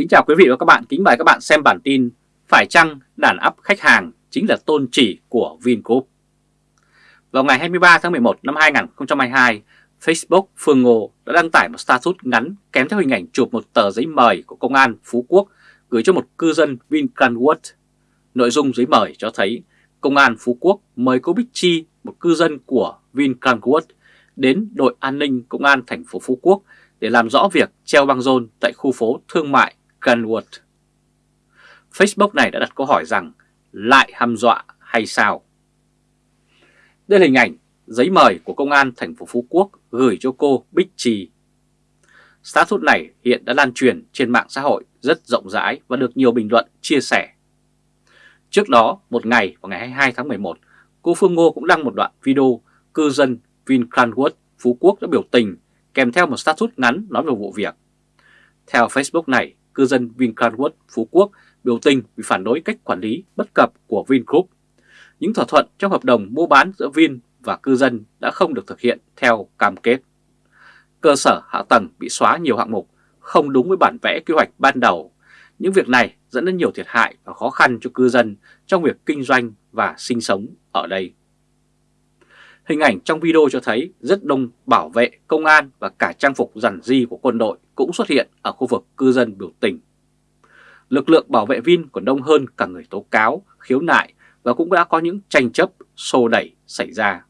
Kính chào quý vị và các bạn, kính mời các bạn xem bản tin Phải chăng đàn áp khách hàng chính là tôn chỉ của Vingroup Vào ngày 23 tháng 11 năm 2022, Facebook Phương Ngô đã đăng tải một status ngắn kèm theo hình ảnh chụp một tờ giấy mời của Công an Phú Quốc gửi cho một cư dân Vincranwood. Nội dung giấy mời cho thấy Công an Phú Quốc mời cô Bích Chi, một cư dân của Vincranwood, đến đội an ninh Công an thành phố Phú Quốc để làm rõ việc treo băng rôn tại khu phố thương mại Gunwood. Facebook này đã đặt câu hỏi rằng lại hăm dọa hay sao? Đây là hình ảnh giấy mời của Công an thành phố Phú Quốc gửi cho cô Bích Trì. Status này hiện đã lan truyền trên mạng xã hội rất rộng rãi và được nhiều bình luận chia sẻ. Trước đó, một ngày vào ngày 22 tháng 11, cô Phương Ngô cũng đăng một đoạn video cư dân Vincranwood Phú Quốc đã biểu tình kèm theo một status ngắn nói về vụ việc. Theo Facebook này, cư dân Vincranwood Phú Quốc biểu tình vì phản đối cách quản lý bất cập của Vingroup. Những thỏa thuận trong hợp đồng mua bán giữa Vin và cư dân đã không được thực hiện theo cam kết. Cơ sở hạ tầng bị xóa nhiều hạng mục, không đúng với bản vẽ kế hoạch ban đầu. Những việc này dẫn đến nhiều thiệt hại và khó khăn cho cư dân trong việc kinh doanh và sinh sống ở đây. Hình ảnh trong video cho thấy rất đông bảo vệ, công an và cả trang phục rằn di của quân đội cũng xuất hiện ở khu vực cư dân biểu tình. Lực lượng bảo vệ Vin còn đông hơn cả người tố cáo, khiếu nại và cũng đã có những tranh chấp, xô đẩy xảy ra.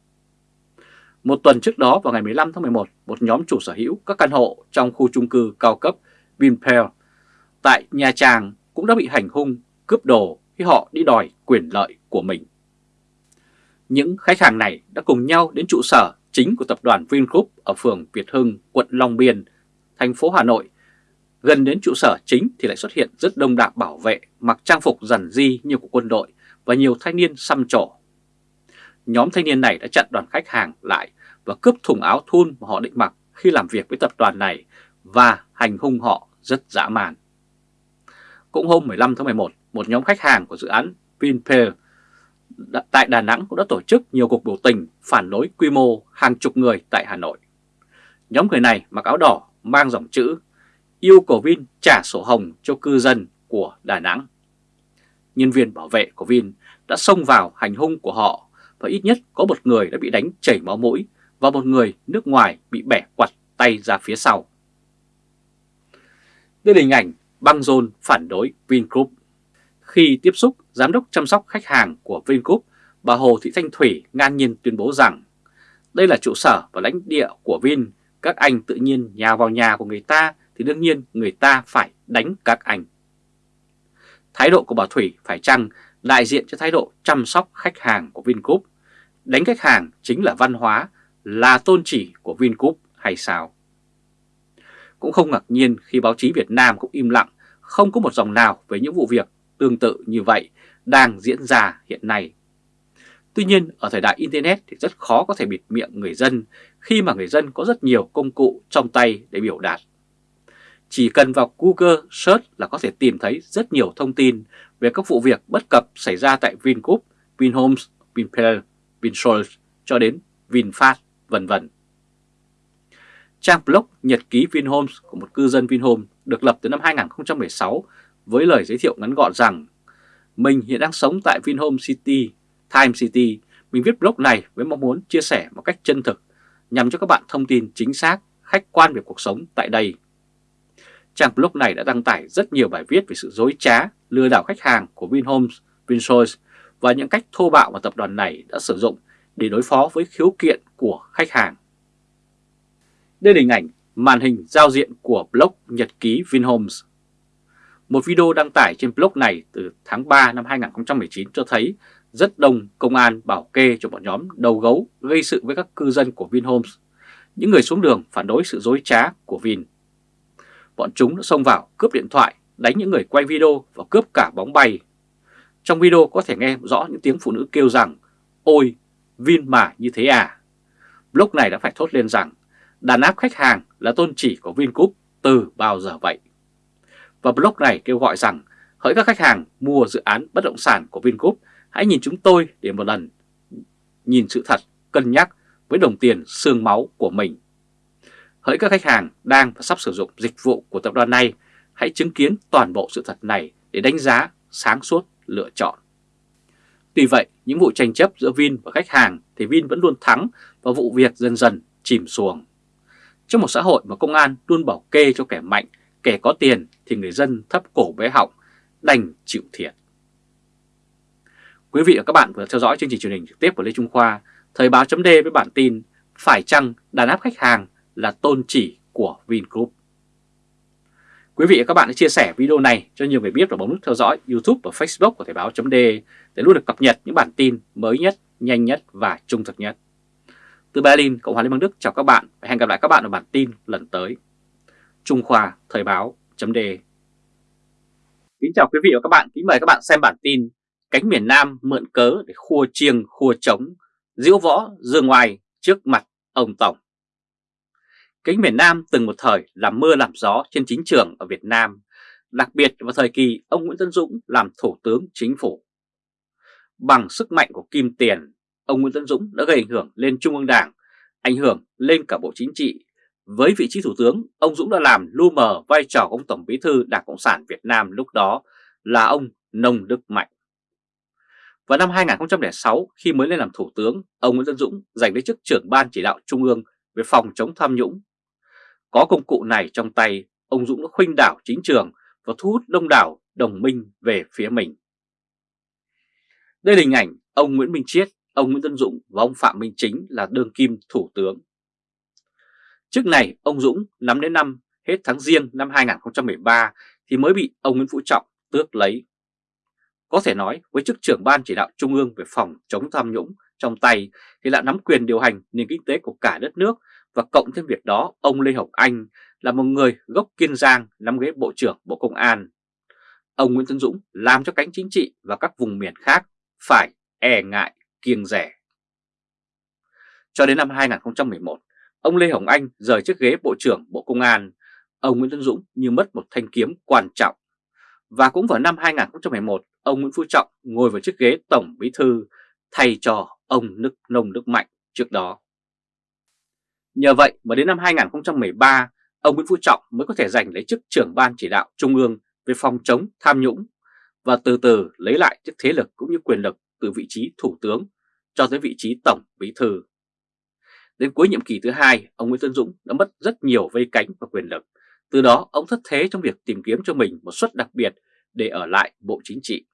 Một tuần trước đó vào ngày 15 tháng 11, một nhóm chủ sở hữu các căn hộ trong khu chung cư cao cấp Vinpearl tại Nha Trang cũng đã bị hành hung, cướp đồ khi họ đi đòi quyền lợi của mình. Những khách hàng này đã cùng nhau đến trụ sở chính của tập đoàn Vingroup ở phường Việt Hưng, quận Long Biên, thành phố Hà Nội. Gần đến trụ sở chính thì lại xuất hiện rất đông đảo bảo vệ mặc trang phục rằn di như của quân đội và nhiều thanh niên xăm trổ. Nhóm thanh niên này đã chặn đoàn khách hàng lại và cướp thùng áo thun mà họ định mặc khi làm việc với tập đoàn này và hành hung họ rất dã man. Cũng hôm 15 tháng 11, một nhóm khách hàng của dự án Vinpearl tại Đà Nẵng cũng đã tổ chức nhiều cuộc biểu tình phản đối quy mô hàng chục người tại Hà Nội. Nhóm người này mặc áo đỏ mang dòng chữ yêu cầu Vin trả sổ hồng cho cư dân của Đà Nẵng. Nhân viên bảo vệ của Vin đã xông vào hành hung của họ và ít nhất có một người đã bị đánh chảy máu mũi và một người nước ngoài bị bẻ quặt tay ra phía sau. Đây là hình ảnh băng rôn phản đối Vingroup. Khi tiếp xúc, Giám đốc chăm sóc khách hàng của Vingroup, bà Hồ Thị Thanh Thủy ngang nhiên tuyên bố rằng đây là trụ sở và lãnh địa của Vin, các anh tự nhiên nhào vào nhà của người ta thì đương nhiên người ta phải đánh các anh. Thái độ của bà Thủy phải chăng đại diện cho thái độ chăm sóc khách hàng của Vingroup? Đánh khách hàng chính là văn hóa, là tôn chỉ của Vingroup hay sao? Cũng không ngạc nhiên khi báo chí Việt Nam cũng im lặng, không có một dòng nào về những vụ việc tương tự như vậy đang diễn ra hiện nay. Tuy nhiên, ở thời đại Internet thì rất khó có thể bịt miệng người dân khi mà người dân có rất nhiều công cụ trong tay để biểu đạt. Chỉ cần vào Google Search là có thể tìm thấy rất nhiều thông tin về các vụ việc bất cập xảy ra tại Vingroup, Vinhomes, Vinpearl, Vinsource cho đến VinFast, vân vân. Trang blog Nhật ký Vinhomes của một cư dân Vinhomes được lập từ năm 2016 với lời giới thiệu ngắn gọn rằng mình hiện đang sống tại Vinhome City, Time City. Mình viết blog này với mong muốn chia sẻ một cách chân thực nhằm cho các bạn thông tin chính xác, khách quan về cuộc sống tại đây. Trang blog này đã đăng tải rất nhiều bài viết về sự dối trá, lừa đảo khách hàng của Vinhomes, Vinsource và những cách thô bạo mà tập đoàn này đã sử dụng để đối phó với khiếu kiện của khách hàng. Đây là hình ảnh màn hình giao diện của blog Nhật ký Vinhomes. Một video đăng tải trên blog này từ tháng 3 năm 2019 cho thấy rất đông công an bảo kê cho bọn nhóm đầu gấu gây sự với các cư dân của Vinhomes, những người xuống đường phản đối sự dối trá của Vin. Bọn chúng đã xông vào cướp điện thoại, đánh những người quay video và cướp cả bóng bay. Trong video có thể nghe rõ những tiếng phụ nữ kêu rằng Ôi, Vin mà như thế à? Blog này đã phải thốt lên rằng đàn áp khách hàng là tôn chỉ của Vingroup từ bao giờ vậy? Và blog này kêu gọi rằng hỡi các khách hàng mua dự án bất động sản của Vingroup, hãy nhìn chúng tôi để một lần nhìn sự thật, cân nhắc với đồng tiền xương máu của mình. Hỡi các khách hàng đang và sắp sử dụng dịch vụ của tập đoàn này, hãy chứng kiến toàn bộ sự thật này để đánh giá sáng suốt lựa chọn. Tuy vậy, những vụ tranh chấp giữa Vin và khách hàng thì Vin vẫn luôn thắng và vụ việc dần dần chìm xuồng. Trong một xã hội mà công an luôn bảo kê cho kẻ mạnh, kẻ có tiền thì người dân thấp cổ bé họng, đành chịu thiệt. Quý vị và các bạn vừa theo dõi chương trình truyền hình trực tiếp của Lê Trung Khoa, Thời báo chấm với bản tin Phải chăng đàn áp khách hàng là tôn chỉ của Vingroup? Quý vị và các bạn hãy chia sẻ video này cho nhiều người biết và bấm nút theo dõi YouTube và Facebook của Thời báo chấm để luôn được cập nhật những bản tin mới nhất, nhanh nhất và trung thực nhất. Từ Berlin, Cộng hòa Liên bang Đức chào các bạn và hẹn gặp lại các bạn ở bản tin lần tới. Trung Khoa Thời báo chấm Kính chào quý vị và các bạn, kính mời các bạn xem bản tin Cánh miền Nam mượn cớ để khua chiêng khua trống, diễu võ dương ngoài trước mặt ông Tổng. Cánh miền Nam từng một thời làm mưa làm gió trên chính trường ở Việt Nam, đặc biệt vào thời kỳ ông Nguyễn Tân Dũng làm Thủ tướng Chính phủ. Bằng sức mạnh của kim tiền, ông Nguyễn Tân Dũng đã gây ảnh hưởng lên Trung ương Đảng, ảnh hưởng lên cả Bộ Chính trị. Với vị trí Thủ tướng, ông Dũng đã làm lu mờ vai trò của ông Tổng Bí thư Đảng Cộng sản Việt Nam lúc đó là ông Nông Đức Mạnh. Vào năm 2006, khi mới lên làm Thủ tướng, ông Nguyễn Tân Dũng giành lấy chức trưởng Ban Chỉ đạo Trung ương về phòng chống tham nhũng. Có công cụ này trong tay, ông Dũng đã khuynh đảo chính trường và thu hút đông đảo đồng minh về phía mình. Đây là hình ảnh ông Nguyễn Minh Chiết, ông Nguyễn Tân Dũng và ông Phạm Minh Chính là đương kim Thủ tướng. Trước này, ông Dũng nắm đến năm hết tháng riêng năm 2013 thì mới bị ông Nguyễn Phú Trọng tước lấy. Có thể nói với chức trưởng ban chỉ đạo trung ương về phòng chống tham nhũng trong tay thì đã nắm quyền điều hành nền kinh tế của cả đất nước và cộng thêm việc đó ông Lê Hồng Anh là một người gốc Kiên Giang nắm ghế Bộ trưởng Bộ Công an. Ông Nguyễn tấn Dũng làm cho cánh chính trị và các vùng miền khác phải e ngại kiêng rẻ. Cho đến năm 2011, ông Lê Hồng Anh rời chiếc ghế Bộ trưởng Bộ Công an, ông Nguyễn tấn Dũng như mất một thanh kiếm quan trọng. Và cũng vào năm 2011, ông Nguyễn Phú Trọng ngồi vào chiếc ghế Tổng Bí Thư thay cho ông Nước Nông Đức Mạnh trước đó. Nhờ vậy mà đến năm 2013, ông Nguyễn Phú Trọng mới có thể giành lấy chức trưởng ban chỉ đạo Trung ương về phòng chống tham nhũng và từ từ lấy lại chức thế lực cũng như quyền lực từ vị trí Thủ tướng cho tới vị trí Tổng Bí Thư. Đến cuối nhiệm kỳ thứ hai, ông Nguyễn Tân Dũng đã mất rất nhiều vây cánh và quyền lực. Từ đó, ông thất thế trong việc tìm kiếm cho mình một suất đặc biệt để ở lại Bộ Chính trị.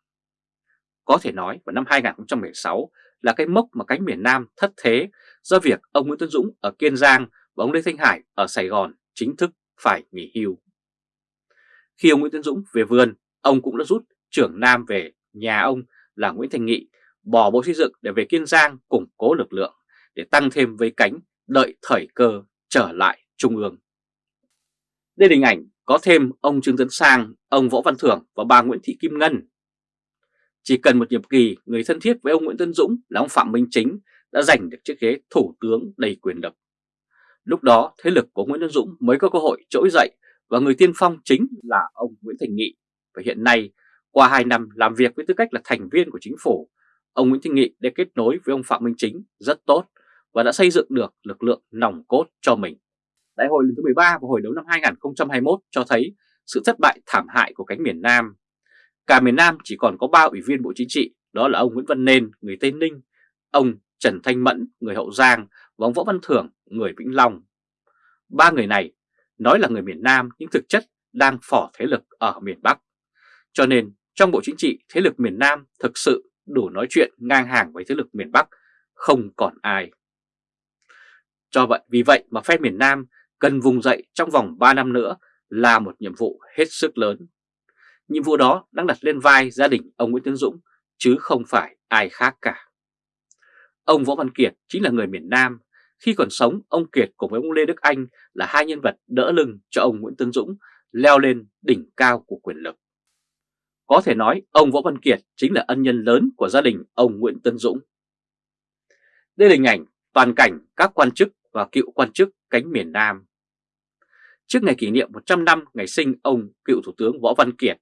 Có thể nói vào năm 2016 là cái mốc mà cánh miền Nam thất thế do việc ông Nguyễn Tuấn Dũng ở Kiên Giang và ông Lê Thanh Hải ở Sài Gòn chính thức phải nghỉ hưu. Khi ông Nguyễn Tuấn Dũng về vườn, ông cũng đã rút trưởng Nam về nhà ông là Nguyễn Thành Nghị bỏ Bộ Xây dựng để về Kiên Giang củng cố lực lượng để tăng thêm vây cánh đợi thời cơ trở lại Trung ương. Đây là hình ảnh có thêm ông Trương Tấn Sang, ông Võ Văn Thưởng và bà Nguyễn Thị Kim Ngân. Chỉ cần một nhiệm kỳ, người thân thiết với ông Nguyễn Tân Dũng là ông Phạm Minh Chính đã giành được chiếc ghế thủ tướng đầy quyền lực. Lúc đó, thế lực của Nguyễn Tân Dũng mới có cơ hội trỗi dậy và người tiên phong chính là ông Nguyễn Thành Nghị. Và hiện nay, qua 2 năm làm việc với tư cách là thành viên của chính phủ, ông Nguyễn Thành Nghị đã kết nối với ông Phạm Minh Chính rất tốt và đã xây dựng được lực lượng nòng cốt cho mình. Đại hội lần thứ 13 vào hồi đầu năm 2021 cho thấy sự thất bại thảm hại của cánh miền Nam. Cả miền Nam chỉ còn có 3 ủy viên Bộ Chính trị, đó là ông Nguyễn Văn Nên, người Tây Ninh, ông Trần Thanh Mẫn, người Hậu Giang và ông Võ Văn Thưởng, người Vĩnh Long. Ba người này nói là người miền Nam nhưng thực chất đang phỏ thế lực ở miền Bắc. Cho nên trong Bộ Chính trị, thế lực miền Nam thực sự đủ nói chuyện ngang hàng với thế lực miền Bắc, không còn ai. Cho vậy, vì vậy mà phe miền Nam cần vùng dậy trong vòng 3 năm nữa là một nhiệm vụ hết sức lớn. Nhiệm vụ đó đang đặt lên vai gia đình ông Nguyễn Tiến Dũng, chứ không phải ai khác cả. Ông Võ Văn Kiệt chính là người miền Nam. Khi còn sống, ông Kiệt cùng với ông Lê Đức Anh là hai nhân vật đỡ lưng cho ông Nguyễn Tấn Dũng leo lên đỉnh cao của quyền lực. Có thể nói ông Võ Văn Kiệt chính là ân nhân lớn của gia đình ông Nguyễn Tân Dũng. Đây là hình ảnh toàn cảnh các quan chức và cựu quan chức cánh miền Nam. Trước ngày kỷ niệm 100 năm ngày sinh ông cựu Thủ tướng Võ Văn Kiệt,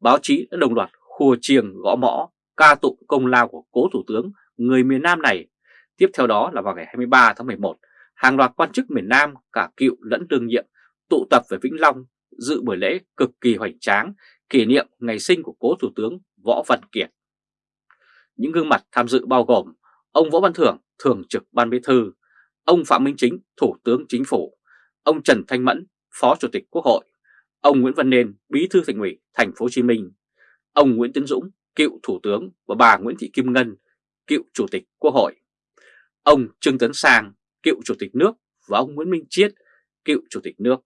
báo chí đã đồng loạt khua chiêng gõ mõ ca tụng công lao của cố Thủ tướng người miền Nam này. Tiếp theo đó là vào ngày 23 tháng 11, hàng loạt quan chức miền Nam cả cựu lẫn đương nhiệm tụ tập về Vĩnh Long dự buổi lễ cực kỳ hoành tráng kỷ niệm ngày sinh của cố Thủ tướng Võ Văn Kiệt. Những gương mặt tham dự bao gồm ông Võ Văn Thưởng, Thường trực Ban Bí Thư, ông Phạm Minh Chính, Thủ tướng Chính phủ, ông Trần Thanh Mẫn, Phó Chủ tịch Quốc hội, ông Nguyễn Văn Nên, Bí thư Thành ủy Thành phố Hồ Chí Minh, ông Nguyễn Tấn Dũng, cựu Thủ tướng và bà Nguyễn Thị Kim Ngân, cựu Chủ tịch Quốc hội, ông Trương Tấn Sang, cựu Chủ tịch nước và ông Nguyễn Minh Chiết, cựu Chủ tịch nước,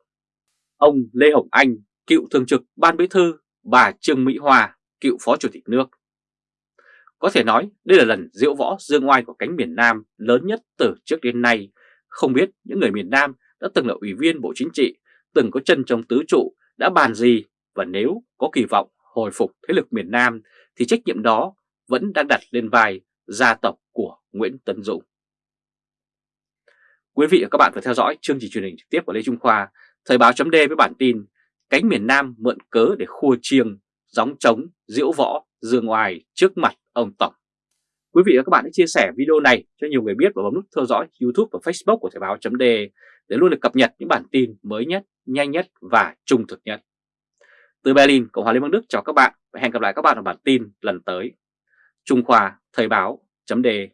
ông Lê Hồng Anh, cựu Thường trực Ban Bí thư, bà Trương Mỹ Hoa, cựu Phó Chủ tịch nước. Có thể nói đây là lần diễu võ dương oai của cánh miền Nam lớn nhất từ trước đến nay. Không biết những người miền Nam đã từng là ủy viên Bộ Chính trị, từng có chân trong tứ trụ đã bàn gì và nếu có kỳ vọng hồi phục thế lực miền Nam thì trách nhiệm đó vẫn đang đặt lên vai gia tộc của Nguyễn Tấn Dũng. Quý vị và các bạn vừa theo dõi chương trình truyền hình trực tiếp của Lê Trung Khoa, Thời báo chấm với bản tin Cánh miền Nam mượn cớ để khua chiêng, gióng trống, diễu võ, dương oai trước mặt ông Tổng. Quý vị và các bạn hãy chia sẻ video này cho nhiều người biết và bấm nút theo dõi YouTube và Facebook của Thời báo chấm để luôn được cập nhật những bản tin mới nhất, nhanh nhất và trung thực nhất. Từ Berlin, Cộng hòa Liên bang Đức chào các bạn và hẹn gặp lại các bạn ở bản tin lần tới. Trung Khoa Thời báo chấm đề.